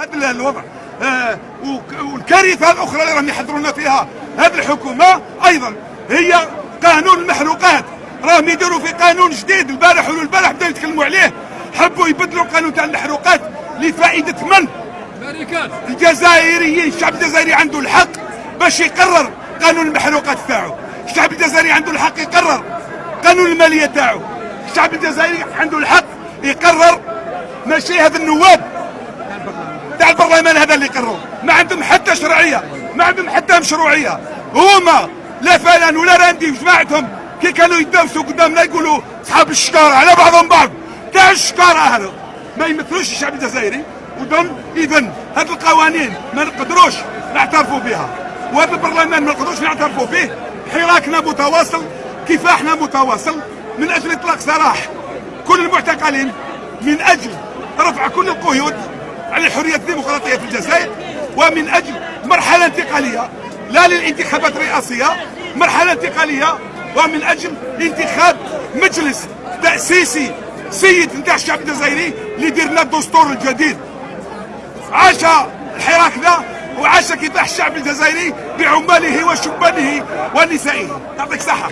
هذا الوضع. آه والكارثة الأخرى اللي راهم يحضرونا فيها هذه الحكومة أيضا هي قانون المحروقات. راهم يديروا في قانون جديد البارح والبارح بداو يتكلموا عليه. حبوا يبدلوا القانون تاع المحروقات لفائدة من؟ الجزائريين. الشعب الجزائري عنده الحق باش يقرر قانون المحروقات تاعو. الشعب الجزائري عنده الحق يقرر قانون المالية تاعو. الشعب الجزائري عنده الحق يقرر ماشي هذا النواب البرلمان هذا اللي قرروا ما عندهم حتى شرعية. ما عندهم حتى مشروعية. هما لا فلان ولا راندي وجماعتهم كي كانوا يدوسوا قدامنا يقولوا أصحاب الشكارة على بعضهم بعض. تاع الشكارة هذا ما يمثلوش الشعب الجزائري. ودون اذا هذه القوانين ما نقدروش نعترفوا بها. وهذا البرلمان ما نقدروش نعترفوا به حراكنا متواصل. كفاحنا متواصل. من أجل إطلاق سراح كل المعتقلين. من أجل رفع كل القيود. على الحرية الديمقراطية في الجزائر ومن أجل مرحلة انتقالية لا للانتخابات الرئاسية مرحلة انتقالية ومن أجل انتخاب مجلس تأسيسي سيد نتاع الشعب الجزائري اللي يدير الدستور الجديد. عاش الحراك ذا وعاش كفاح الشعب الجزائري بعماله وشبانه ونسائه. يعطيك صحه